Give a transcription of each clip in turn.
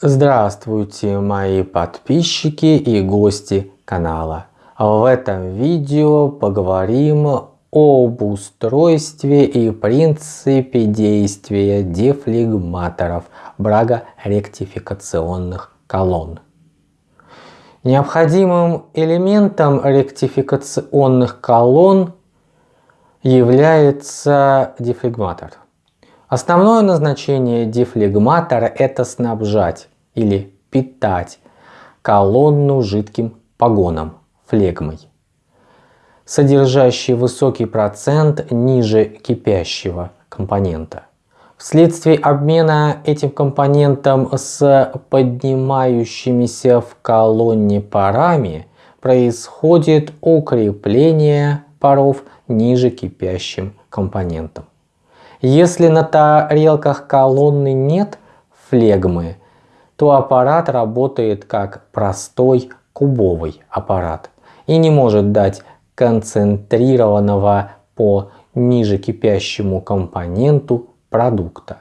Здравствуйте мои подписчики и гости канала. В этом видео поговорим об устройстве и принципе действия дефлегматоров брагоректификационных колонн. Необходимым элементом ректификационных колонн является дефлегматор. Основное назначение дефлегматора – это снабжать или питать колонну жидким погоном, флегмой, содержащий высокий процент ниже кипящего компонента. Вследствие обмена этим компонентом с поднимающимися в колонне парами происходит укрепление паров ниже кипящим компонентом. Если на тарелках колонны нет флегмы, то аппарат работает как простой кубовый аппарат и не может дать концентрированного по ниже кипящему компоненту продукта.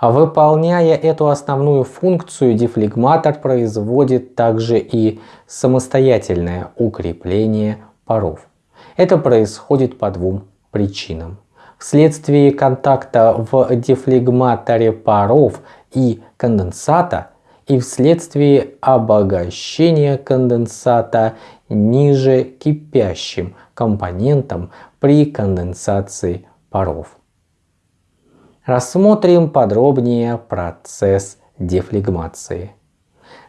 Выполняя эту основную функцию, дефлегматор производит также и самостоятельное укрепление паров. Это происходит по двум причинам. Вследствие контакта в дефлегматоре паров и конденсата и вследствие обогащения конденсата ниже кипящим компонентом при конденсации паров. Рассмотрим подробнее процесс дефлегмации.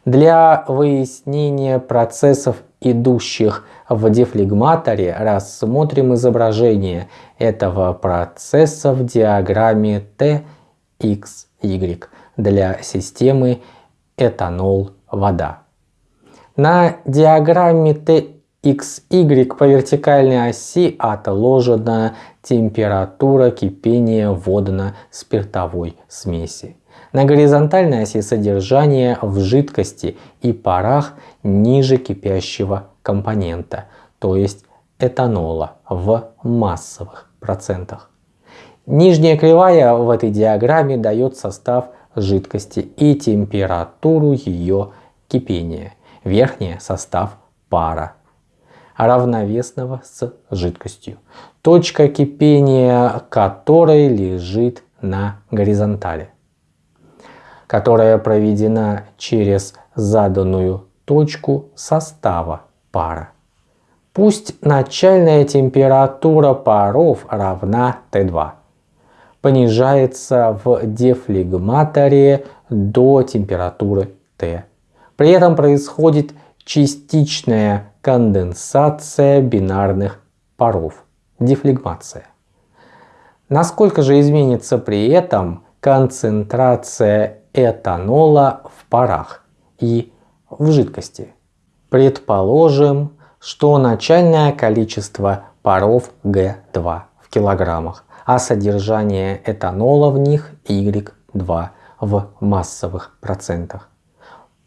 Для выяснения процессов идущих в дефлегматоре, рассмотрим изображение этого процесса в диаграмме TXY для системы этанол-вода. На диаграмме TXY по вертикальной оси отложена температура кипения водно-спиртовой смеси. На горизонтальной оси содержание в жидкости и парах ниже кипящего компонента, то есть этанола в массовых процентах. Нижняя кривая в этой диаграмме дает состав жидкости и температуру ее кипения. Верхняя – состав пара, равновесного с жидкостью, точка кипения которой лежит на горизонтали которая проведена через заданную точку состава пара. Пусть начальная температура паров равна Т2. Понижается в дефлегматоре до температуры Т. При этом происходит частичная конденсация бинарных паров, дефлегмация. Насколько же изменится при этом концентрация этанола в парах и в жидкости. Предположим, что начальное количество паров Г2 в килограммах, а содержание этанола в них Y2 в массовых процентах.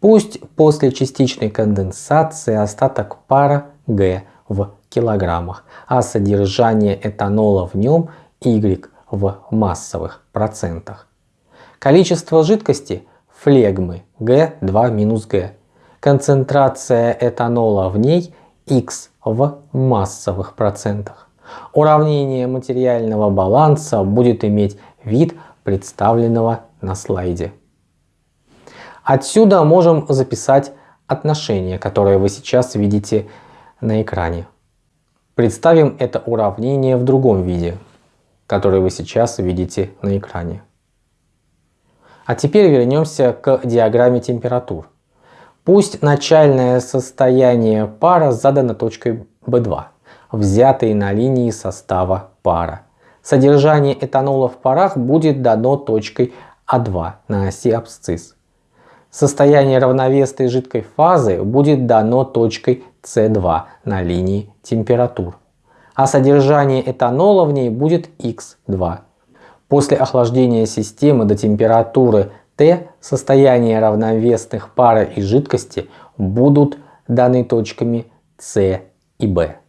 Пусть после частичной конденсации остаток пара Г в килограммах, а содержание этанола в нем Y в массовых процентах. Количество жидкости флегмы G2 минус G. Концентрация этанола в ней X в массовых процентах. Уравнение материального баланса будет иметь вид представленного на слайде. Отсюда можем записать отношение, которое вы сейчас видите на экране. Представим это уравнение в другом виде, которое вы сейчас видите на экране. А теперь вернемся к диаграмме температур. Пусть начальное состояние пара задано точкой B2, взятой на линии состава пара. Содержание этанола в парах будет дано точкой А2 на оси абсцисс. Состояние равновесной жидкой фазы будет дано точкой С2 на линии температур. А содержание этанола в ней будет Х2 После охлаждения системы до температуры Т состояние равновесных пара и жидкости будут даны точками С и Б.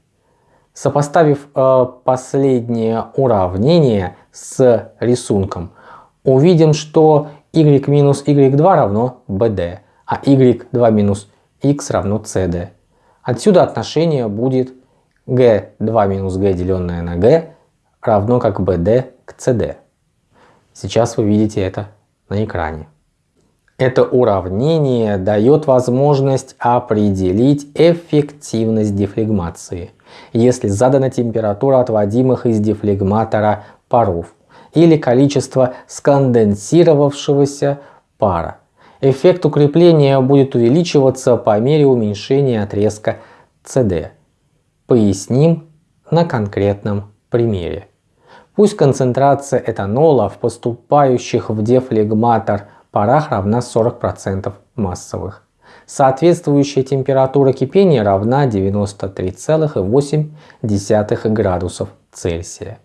Сопоставив э, последнее уравнение с рисунком, увидим, что y минус y2 равно bd, а y2 минус x равно cd. Отсюда отношение будет g2 минус g деленное на g равно как bd к cd. Сейчас вы видите это на экране. Это уравнение дает возможность определить эффективность дефлегмации, если задана температура отводимых из дефлегматора паров или количество сконденсировавшегося пара. Эффект укрепления будет увеличиваться по мере уменьшения отрезка CD. Поясним на конкретном примере. Пусть концентрация этанола в поступающих в дефлегматор парах равна 40% массовых. Соответствующая температура кипения равна 93,8 градусов Цельсия.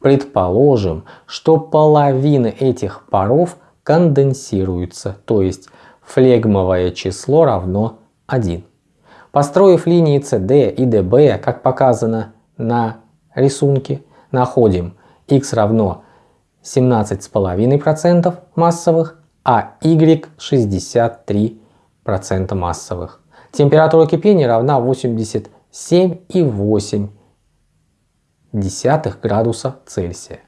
Предположим, что половина этих паров конденсируется, то есть флегмовое число равно 1. Построив линии CD и DB, как показано на рисунке, находим x равно 17,5% массовых, а y 63% массовых. Температура кипения равна 87,8 градуса Цельсия.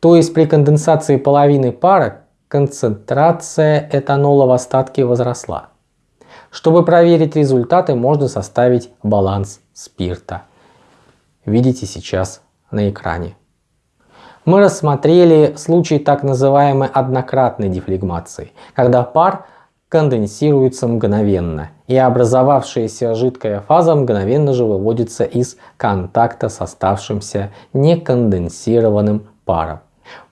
То есть при конденсации половины пара концентрация этанола в остатке возросла. Чтобы проверить результаты, можно составить баланс спирта. Видите сейчас на экране. Мы рассмотрели случай так называемой однократной дефлегмации, когда пар конденсируется мгновенно, и образовавшаяся жидкая фаза мгновенно же выводится из контакта с оставшимся неконденсированным паром.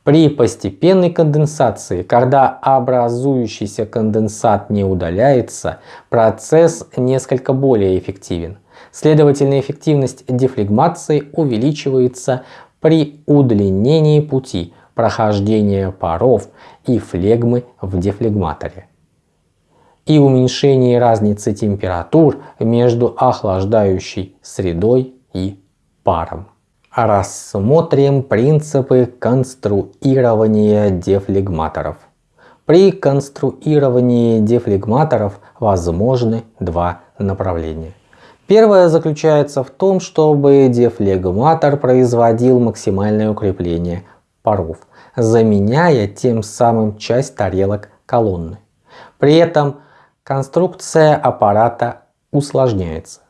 При постепенной конденсации, когда образующийся конденсат не удаляется, процесс несколько более эффективен. Следовательно, эффективность дефлегмации увеличивается при удлинении пути прохождения паров и флегмы в дефлегматоре и уменьшении разницы температур между охлаждающей средой и паром. Рассмотрим принципы конструирования дефлегматоров. При конструировании дефлегматоров возможны два направления. Первое заключается в том, чтобы дефлегматор производил максимальное укрепление паров, заменяя тем самым часть тарелок колонны. При этом конструкция аппарата усложняется.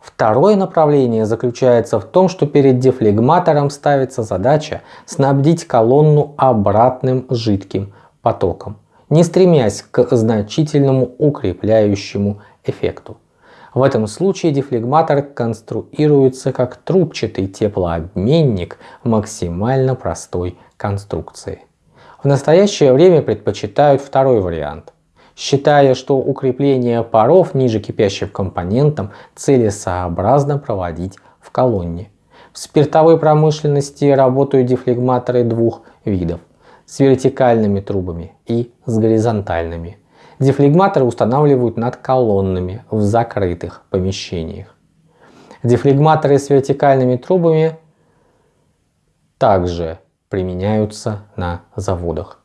Второе направление заключается в том, что перед дефлегматором ставится задача снабдить колонну обратным жидким потоком, не стремясь к значительному укрепляющему эффекту. В этом случае дефлегматор конструируется как трубчатый теплообменник максимально простой конструкции. В настоящее время предпочитают второй вариант, считая, что укрепление паров ниже кипящим компонентом целесообразно проводить в колонне. В спиртовой промышленности работают дефлегматоры двух видов с вертикальными трубами и с горизонтальными. Дефлегматоры устанавливают над колоннами в закрытых помещениях. Дефлегматоры с вертикальными трубами также применяются на заводах.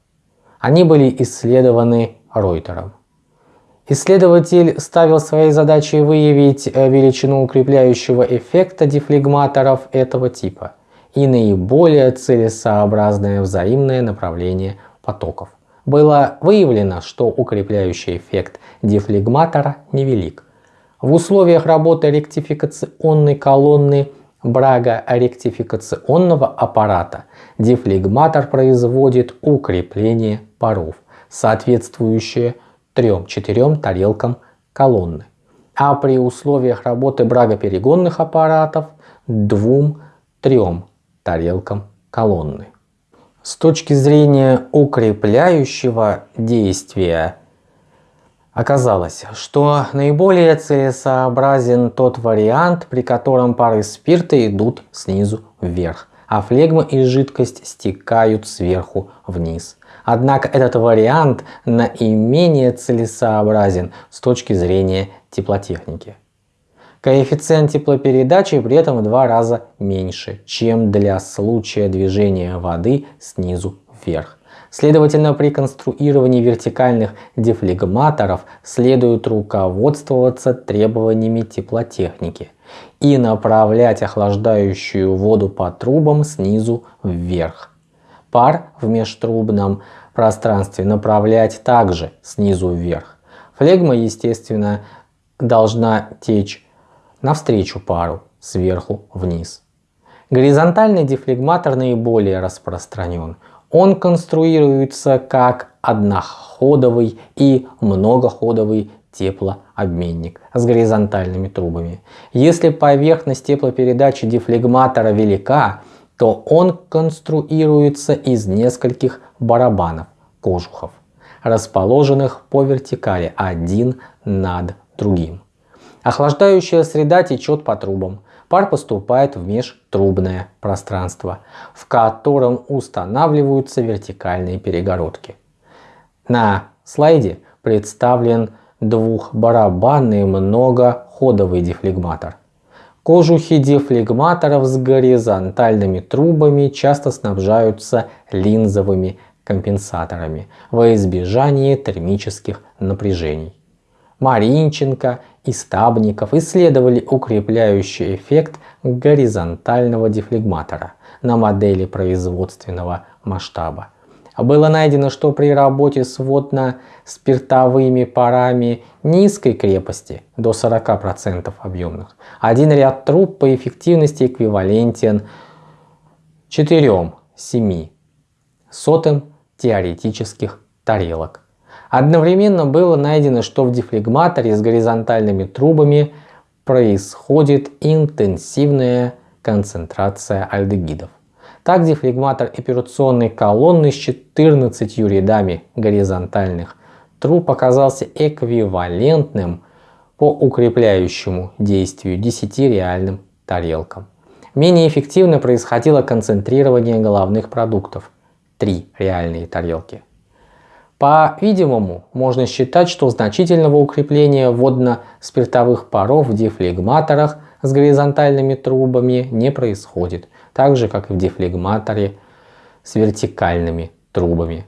Они были исследованы Ройтером. Исследователь ставил своей задачей выявить э, величину укрепляющего эффекта дефлегматоров этого типа и наиболее целесообразное взаимное направление потоков было выявлено, что укрепляющий эффект дефлегматора невелик. В условиях работы ректификационной колонны брага ректификационного аппарата дефлегматор производит укрепление паров, соответствующее 3-4 тарелкам колонны. А при условиях работы брагоперегонных аппаратов 2-3 тарелкам колонны. С точки зрения укрепляющего действия оказалось, что наиболее целесообразен тот вариант, при котором пары спирта идут снизу вверх, а флегма и жидкость стекают сверху вниз. Однако этот вариант наименее целесообразен с точки зрения теплотехники. Коэффициент теплопередачи при этом в два раза меньше, чем для случая движения воды снизу вверх. Следовательно, при конструировании вертикальных дефлегматоров следует руководствоваться требованиями теплотехники и направлять охлаждающую воду по трубам снизу вверх. Пар в межтрубном пространстве направлять также снизу вверх. Флегма, естественно, должна течь навстречу пару, сверху вниз. Горизонтальный дефлегматор наиболее распространен. Он конструируется как одноходовый и многоходовый теплообменник с горизонтальными трубами. Если поверхность теплопередачи дефлегматора велика, то он конструируется из нескольких барабанов, кожухов, расположенных по вертикали один над другим. Охлаждающая среда течет по трубам. Пар поступает в межтрубное пространство, в котором устанавливаются вертикальные перегородки. На слайде представлен двухбарабанный многоходовый дефлегматор. Кожухи дефлегматоров с горизонтальными трубами часто снабжаются линзовыми компенсаторами во избежание термических напряжений. Маринченко и Стабников исследовали укрепляющий эффект горизонтального дефлегматора на модели производственного масштаба. Было найдено, что при работе с водно-спиртовыми парами низкой крепости до 40% объемных один ряд труб по эффективности эквивалентен 4-7 сотым теоретических тарелок. Одновременно было найдено, что в дефлегматоре с горизонтальными трубами происходит интенсивная концентрация альдегидов. Так дефлегматор операционной колонны с 14 рядами горизонтальных труб оказался эквивалентным по укрепляющему действию 10 реальным тарелкам. Менее эффективно происходило концентрирование головных продуктов – 3 реальные тарелки. По-видимому, можно считать, что значительного укрепления водно-спиртовых паров в дефлегматорах с горизонтальными трубами не происходит, так же как и в дефлегматоре с вертикальными трубами.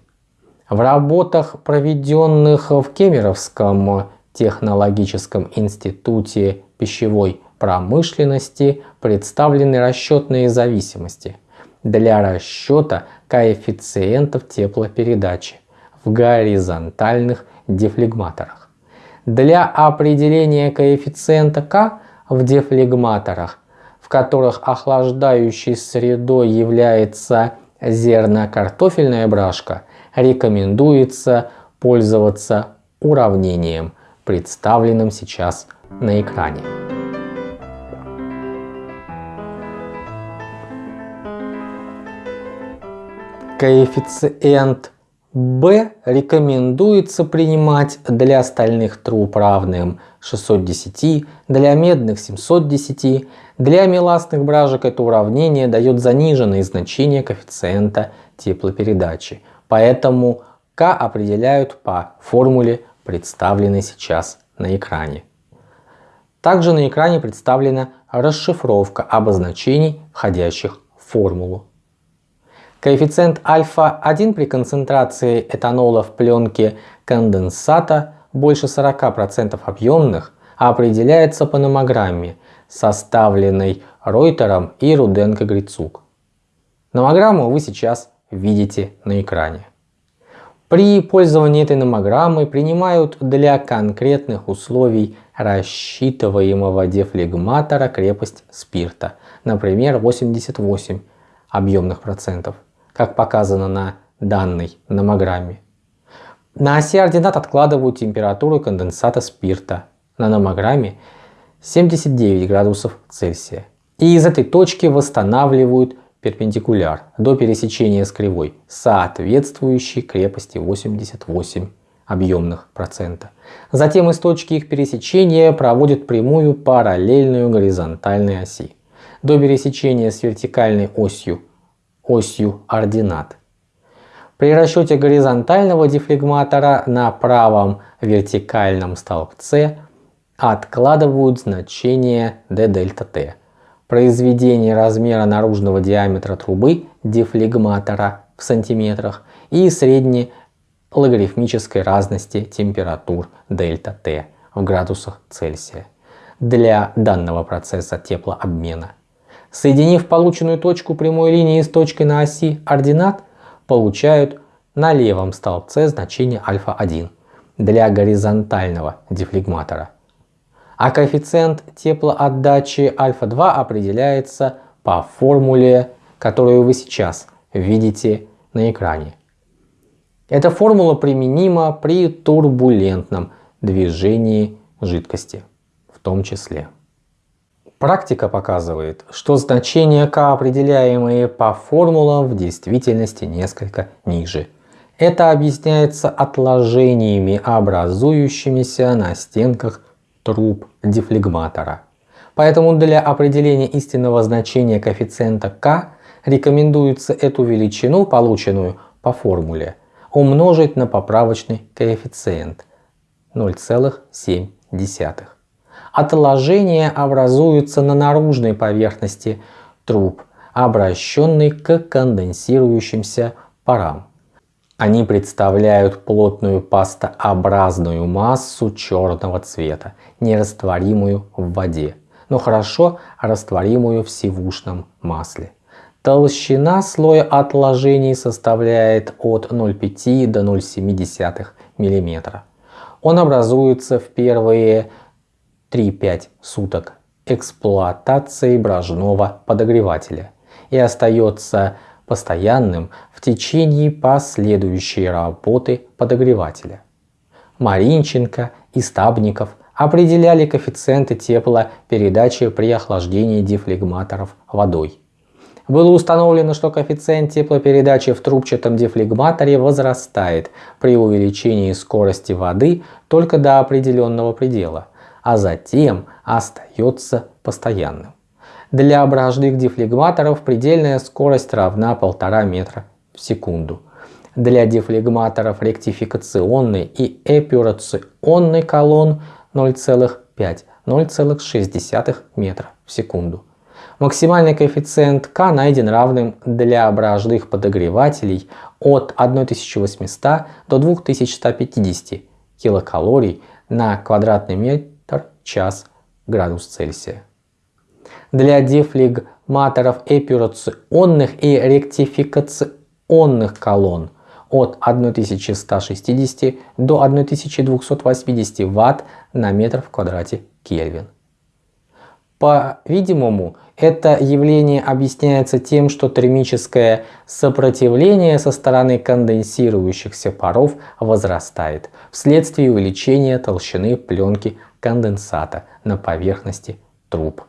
В работах, проведенных в Кемеровском технологическом институте пищевой промышленности, представлены расчетные зависимости для расчета коэффициентов теплопередачи в горизонтальных дефлегматорах. Для определения коэффициента К в дефлегматорах, в которых охлаждающей средой является зерно-картофельная брашка, рекомендуется пользоваться уравнением, представленным сейчас на экране. Коэффициент B рекомендуется принимать для стальных труб равным 610, для медных 710. Для меластных бражек это уравнение дает заниженные значения коэффициента теплопередачи. Поэтому К определяют по формуле, представленной сейчас на экране. Также на экране представлена расшифровка обозначений, входящих в формулу. Коэффициент альфа-1 при концентрации этанола в пленке конденсата больше 40% объемных определяется по номограмме, составленной Ройтером и Руденко-Грицук. Номограмму вы сейчас видите на экране. При пользовании этой номограммой принимают для конкретных условий рассчитываемого дефлегматора крепость спирта, например 88 объемных процентов как показано на данной номограмме. На оси ординат откладывают температуру конденсата спирта на номограмме 79 градусов Цельсия. И из этой точки восстанавливают перпендикуляр до пересечения с кривой, соответствующей крепости 88 объемных процента. Затем из точки их пересечения проводят прямую параллельную горизонтальной оси до пересечения с вертикальной осью осью ординат. При расчете горизонтального дефлегматора на правом вертикальном столбце откладывают значение d дельта t. Произведение размера наружного диаметра трубы дефлегматора в сантиметрах и средней логарифмической разности температур дельта Т в градусах Цельсия для данного процесса теплообмена. Соединив полученную точку прямой линии с точкой на оси ординат, получают на левом столбце значение альфа-1 для горизонтального дефлегматора. А коэффициент теплоотдачи альфа-2 определяется по формуле, которую вы сейчас видите на экране. Эта формула применима при турбулентном движении жидкости в том числе. Практика показывает, что значения k, определяемые по формулам, в действительности несколько ниже. Это объясняется отложениями, образующимися на стенках труб дефлегматора. Поэтому для определения истинного значения коэффициента k рекомендуется эту величину, полученную по формуле, умножить на поправочный коэффициент 0,7. Отложения образуются на наружной поверхности труб, обращенной к конденсирующимся парам. Они представляют плотную пастообразную массу черного цвета, нерастворимую в воде, но хорошо растворимую в сивушном масле. Толщина слоя отложений составляет от 0,5 до 0,7 мм. Он образуется в первые 3-5 суток эксплуатации брожного подогревателя и остается постоянным в течение последующей работы подогревателя. Маринченко и Стабников определяли коэффициенты теплопередачи при охлаждении дефлегматоров водой. Было установлено, что коэффициент теплопередачи в трубчатом дефлегматоре возрастает при увеличении скорости воды только до определенного предела, а затем остается постоянным. Для ображных дефлегматоров предельная скорость равна 1,5 метра в секунду. Для дефлегматоров ректификационной и эпюрационной колонн 0,5-0,6 метра в секунду. Максимальный коэффициент К найден равным для ображных подогревателей от 1800 до 2150 килокалорий на квадратный метр час градус Цельсия для дефлегматоров эпюрационных и ректификационных колонн от 1160 до 1280 Вт на метр в квадрате Кельвин. По-видимому, это явление объясняется тем, что термическое сопротивление со стороны конденсирующихся паров возрастает вследствие увеличения толщины пленки конденсата на поверхности труб.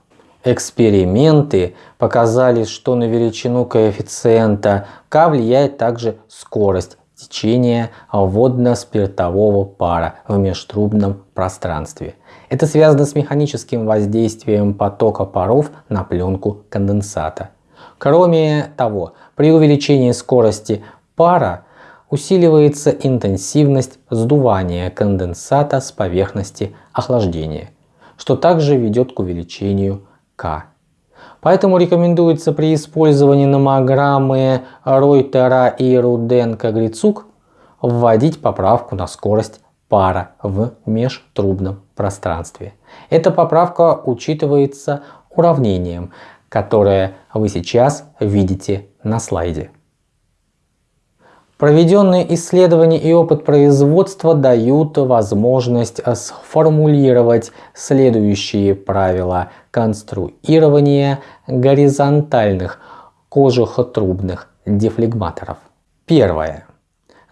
Эксперименты показали, что на величину коэффициента К влияет также скорость течения водно-спиртового пара в межтрубном пространстве. Это связано с механическим воздействием потока паров на пленку конденсата. Кроме того, при увеличении скорости пара усиливается интенсивность сдувания конденсата с поверхности охлаждения, что также ведет к увеличению к. Поэтому рекомендуется при использовании номограммы Ройтера и Руденко-Грицук вводить поправку на скорость пара в межтрубном пространстве. Эта поправка учитывается уравнением, которое вы сейчас видите на слайде. Проведенные исследования и опыт производства дают возможность сформулировать следующие правила конструирования горизонтальных кожухотрубных дефлегматоров. Первое.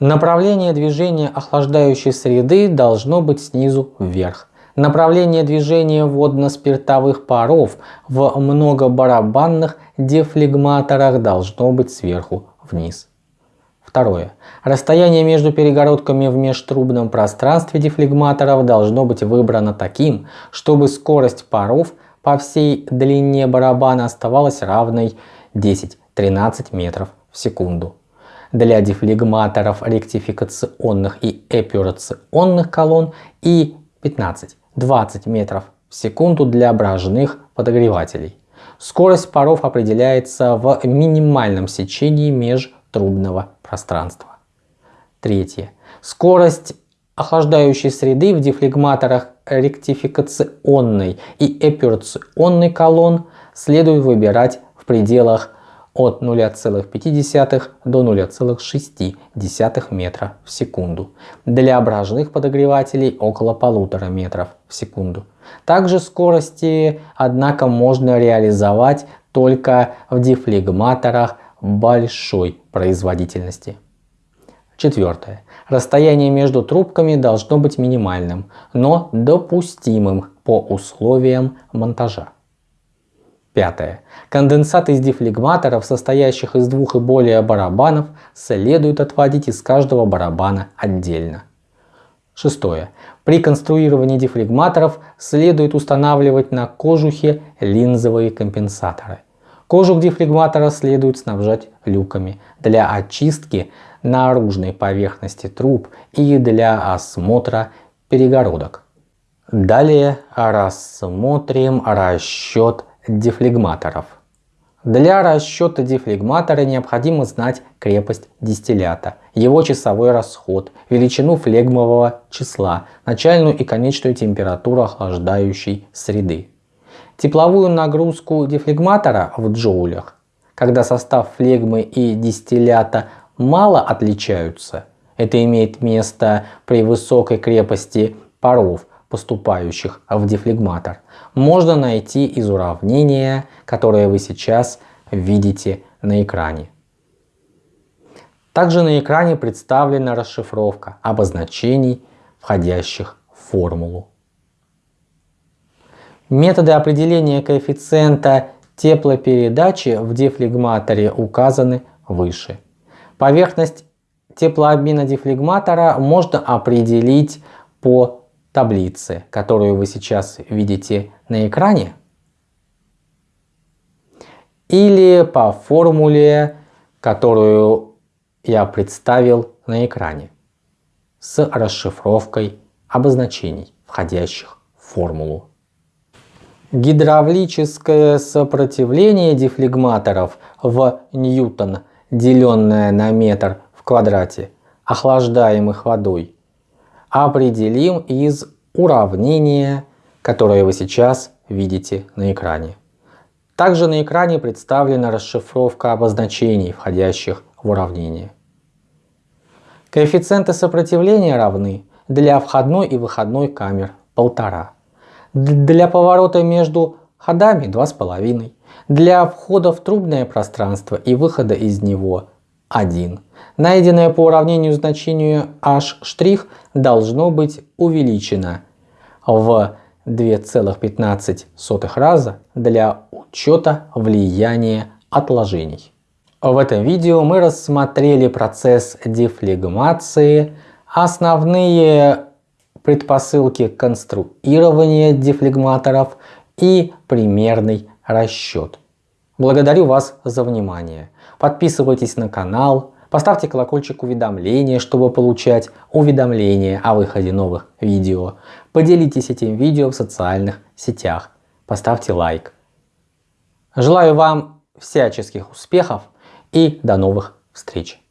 Направление движения охлаждающей среды должно быть снизу вверх. Направление движения водно-спиртовых паров в многобарабанных дефлегматорах должно быть сверху вниз. Второе. Расстояние между перегородками в межтрубном пространстве дефлегматоров должно быть выбрано таким, чтобы скорость паров по всей длине барабана оставалась равной 10-13 метров в секунду. Для дефлегматоров ректификационных и эпюрационных колонн и 15-20 метров в секунду для брожных подогревателей. Скорость паров определяется в минимальном сечении межтрубного пространства. Третье. Скорость охлаждающей среды в дефлегматорах ректификационной и эпюрационной колонн следует выбирать в пределах от 0,5 до 0,6 метра в секунду. Для брожных подогревателей около полутора метров в секунду. Также скорости, однако, можно реализовать только в дефлегматорах большой производительности. Четвертое. Расстояние между трубками должно быть минимальным, но допустимым по условиям монтажа. Пятое. Конденсат из дефлегматоров, состоящих из двух и более барабанов, следует отводить из каждого барабана отдельно. Шестое. При конструировании дефлегматоров следует устанавливать на кожухе линзовые компенсаторы. Кожух дефлегматора следует снабжать люками для очистки наружной поверхности труб и для осмотра перегородок. Далее рассмотрим расчет дефлегматоров. Для расчета дефлегматора необходимо знать крепость дистиллята, его часовой расход, величину флегмового числа, начальную и конечную температуру охлаждающей среды. Тепловую нагрузку дефлегматора в джоулях, когда состав флегмы и дистиллята мало отличаются, это имеет место при высокой крепости паров, поступающих в дефлегматор, можно найти из уравнения, которое вы сейчас видите на экране. Также на экране представлена расшифровка обозначений, входящих в формулу. Методы определения коэффициента теплопередачи в дефлегматоре указаны выше. Поверхность теплообмена дефлегматора можно определить по таблице, которую вы сейчас видите на экране, или по формуле, которую я представил на экране, с расшифровкой обозначений, входящих в формулу. Гидравлическое сопротивление дефлегматоров в ньютон, деленное на метр в квадрате, охлаждаемых водой, определим из уравнения, которое вы сейчас видите на экране. Также на экране представлена расшифровка обозначений, входящих в уравнение. Коэффициенты сопротивления равны для входной и выходной камер 1,5. Для поворота между ходами 2,5. Для входа в трубное пространство и выхода из него 1. Найденное по уравнению значению h' должно быть увеличено в 2,15 раза для учета влияния отложений. В этом видео мы рассмотрели процесс дефлегмации, основные предпосылки конструирования дефлегматоров и примерный расчет. Благодарю вас за внимание. Подписывайтесь на канал, поставьте колокольчик уведомления, чтобы получать уведомления о выходе новых видео. Поделитесь этим видео в социальных сетях. Поставьте лайк. Желаю вам всяческих успехов и до новых встреч.